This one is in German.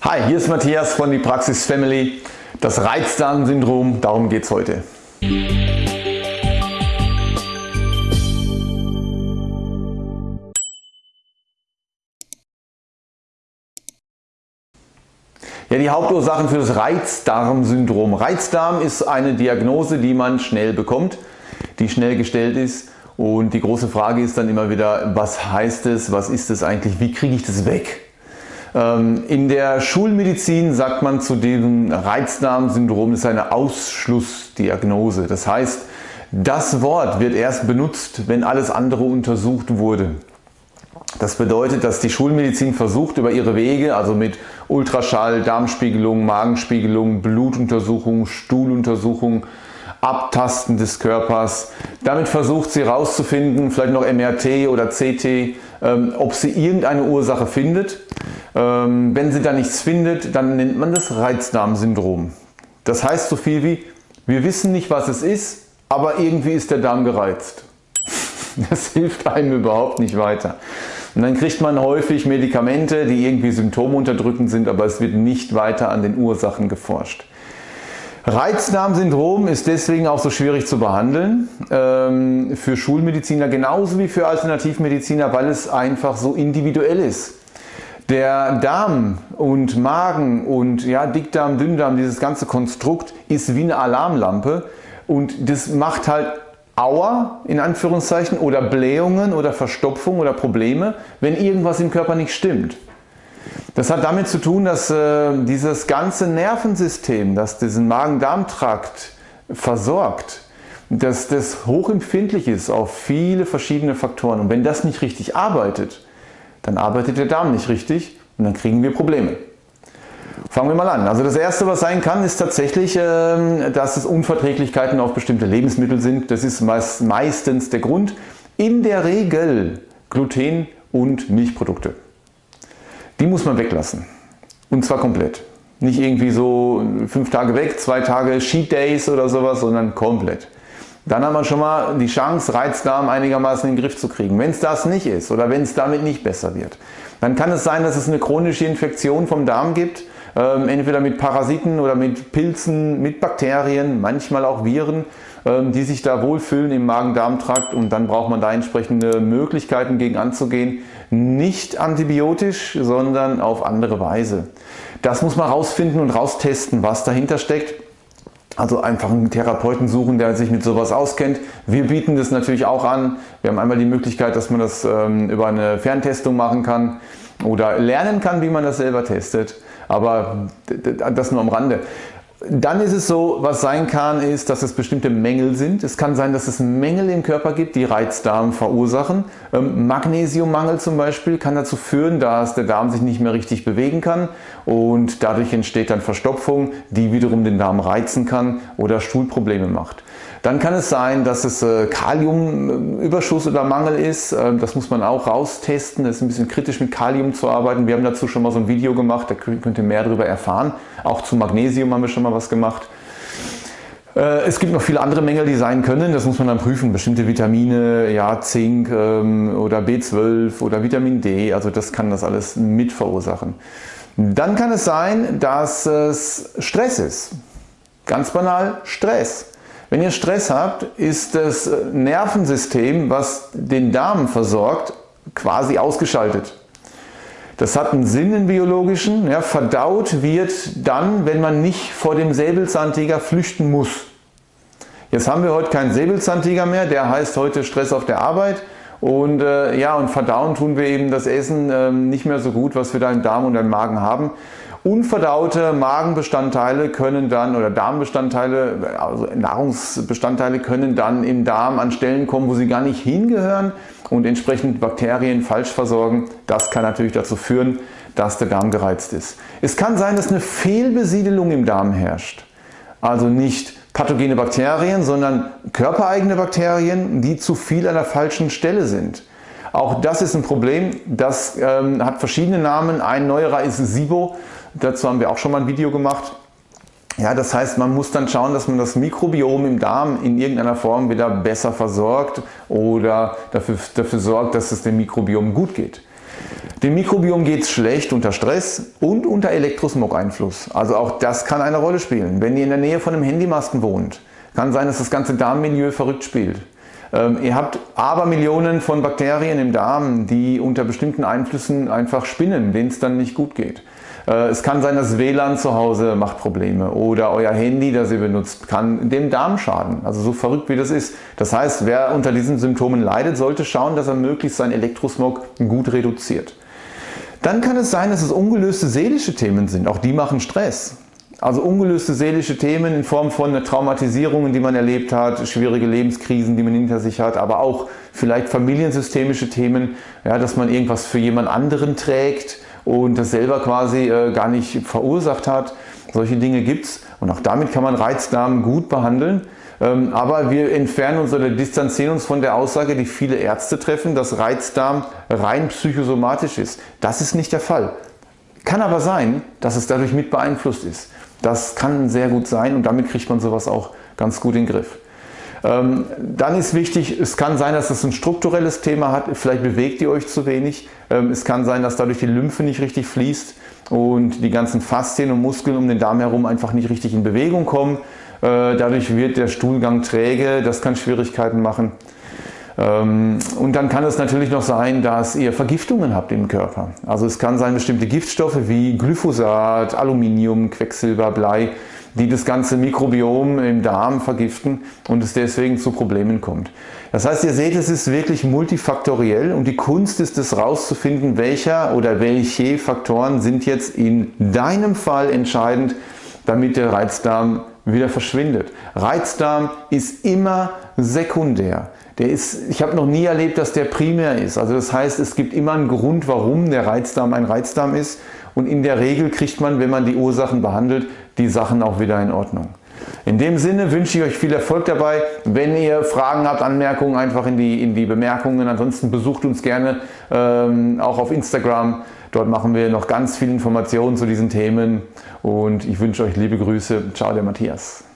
Hi, hier ist Matthias von die Praxis Family. Das Reizdarmsyndrom, darum geht es heute. Ja, die Hauptursachen für das Reizdarmsyndrom. Reizdarm ist eine Diagnose, die man schnell bekommt, die schnell gestellt ist und die große Frage ist dann immer wieder, was heißt es, was ist es eigentlich, wie kriege ich das weg? Ähm, in der Schulmedizin sagt man zu diesem Reizdarmsyndrom, das ist eine Ausschlussdiagnose. Das heißt, das Wort wird erst benutzt, wenn alles andere untersucht wurde. Das bedeutet, dass die Schulmedizin versucht über ihre Wege, also mit Ultraschall, Darmspiegelung, Magenspiegelung, Blutuntersuchung, Stuhluntersuchung, Abtasten des Körpers. Damit versucht sie herauszufinden, vielleicht noch MRT oder CT, ähm, ob sie irgendeine Ursache findet. Ähm, wenn sie da nichts findet, dann nennt man das Reizdarmsyndrom. Das heißt so viel wie, wir wissen nicht was es ist, aber irgendwie ist der Darm gereizt. Das hilft einem überhaupt nicht weiter. Und dann kriegt man häufig Medikamente, die irgendwie symptomunterdrückend sind, aber es wird nicht weiter an den Ursachen geforscht. Reizdarmsyndrom ist deswegen auch so schwierig zu behandeln ähm, für Schulmediziner genauso wie für Alternativmediziner, weil es einfach so individuell ist. Der Darm und Magen und ja, Dickdarm, Dünndarm, dieses ganze Konstrukt ist wie eine Alarmlampe und das macht halt Auer in Anführungszeichen oder Blähungen oder Verstopfung oder Probleme, wenn irgendwas im Körper nicht stimmt. Das hat damit zu tun, dass äh, dieses ganze Nervensystem, das diesen Magen-Darm-Trakt versorgt, dass das hochempfindlich ist auf viele verschiedene Faktoren. Und wenn das nicht richtig arbeitet, dann arbeitet der Darm nicht richtig und dann kriegen wir Probleme. Fangen wir mal an. Also das erste was sein kann ist tatsächlich, ähm, dass es Unverträglichkeiten auf bestimmte Lebensmittel sind. Das ist meist, meistens der Grund. In der Regel Gluten und Milchprodukte. Die muss man weglassen. Und zwar komplett. Nicht irgendwie so fünf Tage weg, zwei Tage Cheat Days oder sowas, sondern komplett. Dann haben wir schon mal die Chance, Reizdarm einigermaßen in den Griff zu kriegen. Wenn es das nicht ist oder wenn es damit nicht besser wird, dann kann es sein, dass es eine chronische Infektion vom Darm gibt, ähm, entweder mit Parasiten oder mit Pilzen, mit Bakterien, manchmal auch Viren, ähm, die sich da wohlfühlen im Magen-Darm-Trakt und dann braucht man da entsprechende Möglichkeiten gegen anzugehen. Nicht antibiotisch, sondern auf andere Weise. Das muss man rausfinden und raustesten, was dahinter steckt. Also einfach einen Therapeuten suchen, der sich mit sowas auskennt. Wir bieten das natürlich auch an. Wir haben einmal die Möglichkeit, dass man das ähm, über eine Ferntestung machen kann oder lernen kann, wie man das selber testet. Aber das nur am Rande. Dann ist es so, was sein kann, ist, dass es bestimmte Mängel sind. Es kann sein, dass es Mängel im Körper gibt, die Reizdarm verursachen. Ähm, Magnesiummangel zum Beispiel kann dazu führen, dass der Darm sich nicht mehr richtig bewegen kann und dadurch entsteht dann Verstopfung, die wiederum den Darm reizen kann oder Stuhlprobleme macht. Dann kann es sein, dass es äh, Kaliumüberschuss oder Mangel ist. Ähm, das muss man auch raustesten. Es ist ein bisschen kritisch mit Kalium zu arbeiten. Wir haben dazu schon mal so ein Video gemacht, da könnt ihr mehr darüber erfahren. Auch zu Magnesium haben wir schon mal was gemacht. Äh, es gibt noch viele andere Mängel, die sein können. Das muss man dann prüfen. Bestimmte Vitamine, ja, Zink ähm, oder B12 oder Vitamin D. Also das kann das alles mit verursachen. Dann kann es sein, dass es Stress ist. Ganz banal Stress. Wenn ihr Stress habt, ist das Nervensystem, was den Darm versorgt, quasi ausgeschaltet. Das hat einen Sinn im biologischen. Ja, verdaut wird dann, wenn man nicht vor dem Säbelzahntiger flüchten muss. Jetzt haben wir heute keinen Säbelzahntiger mehr, der heißt heute Stress auf der Arbeit. Und äh, ja, und verdauen tun wir eben das Essen äh, nicht mehr so gut, was wir da im Darm und im Magen haben. Unverdaute Magenbestandteile können dann oder Darmbestandteile, also Nahrungsbestandteile können dann im Darm an Stellen kommen, wo sie gar nicht hingehören und entsprechend Bakterien falsch versorgen. Das kann natürlich dazu führen, dass der Darm gereizt ist. Es kann sein, dass eine Fehlbesiedelung im Darm herrscht. Also nicht pathogene Bakterien, sondern körpereigene Bakterien, die zu viel an der falschen Stelle sind. Auch das ist ein Problem, das ähm, hat verschiedene Namen. Ein neuerer ist SIBO. Dazu haben wir auch schon mal ein Video gemacht. Ja, das heißt, man muss dann schauen, dass man das Mikrobiom im Darm in irgendeiner Form wieder besser versorgt oder dafür, dafür sorgt, dass es dem Mikrobiom gut geht. Dem Mikrobiom geht es schlecht unter Stress und unter Elektrosmog-Einfluss. Also auch das kann eine Rolle spielen. Wenn ihr in der Nähe von einem Handymasten wohnt, kann sein, dass das ganze Darmmilieu verrückt spielt. Ähm, ihr habt Abermillionen von Bakterien im Darm, die unter bestimmten Einflüssen einfach spinnen, denen es dann nicht gut geht. Äh, es kann sein, dass WLAN zu Hause macht Probleme oder euer Handy, das ihr benutzt, kann dem Darm schaden. Also so verrückt wie das ist. Das heißt, wer unter diesen Symptomen leidet, sollte schauen, dass er möglichst seinen Elektrosmog gut reduziert. Dann kann es sein, dass es ungelöste seelische Themen sind. Auch die machen Stress. Also ungelöste seelische Themen in Form von Traumatisierungen, die man erlebt hat, schwierige Lebenskrisen, die man hinter sich hat, aber auch vielleicht familiensystemische Themen, ja, dass man irgendwas für jemand anderen trägt und das selber quasi äh, gar nicht verursacht hat. Solche Dinge gibt es und auch damit kann man Reizdarm gut behandeln. Ähm, aber wir entfernen uns oder distanzieren uns von der Aussage, die viele Ärzte treffen, dass Reizdarm rein psychosomatisch ist. Das ist nicht der Fall. Kann aber sein, dass es dadurch mit beeinflusst ist. Das kann sehr gut sein und damit kriegt man sowas auch ganz gut in den Griff. Ähm, dann ist wichtig, es kann sein, dass es ein strukturelles Thema hat, vielleicht bewegt ihr euch zu wenig. Ähm, es kann sein, dass dadurch die Lymphe nicht richtig fließt und die ganzen Faszien und Muskeln um den Darm herum einfach nicht richtig in Bewegung kommen. Äh, dadurch wird der Stuhlgang träge, das kann Schwierigkeiten machen. Ähm, und dann kann es natürlich noch sein, dass ihr Vergiftungen habt im Körper. Also es kann sein, bestimmte Giftstoffe wie Glyphosat, Aluminium, Quecksilber, Blei, die das ganze Mikrobiom im Darm vergiften und es deswegen zu Problemen kommt. Das heißt, ihr seht, es ist wirklich multifaktoriell und die Kunst ist es rauszufinden, welcher oder welche Faktoren sind jetzt in deinem Fall entscheidend, damit der Reizdarm wieder verschwindet. Reizdarm ist immer sekundär. Der ist, ich habe noch nie erlebt, dass der primär ist. Also das heißt, es gibt immer einen Grund, warum der Reizdarm ein Reizdarm ist und in der Regel kriegt man, wenn man die Ursachen behandelt, die Sachen auch wieder in Ordnung. In dem Sinne wünsche ich euch viel Erfolg dabei. Wenn ihr Fragen habt, Anmerkungen, einfach in die, in die Bemerkungen. Ansonsten besucht uns gerne ähm, auch auf Instagram. Dort machen wir noch ganz viele Informationen zu diesen Themen und ich wünsche euch liebe Grüße. Ciao, der Matthias.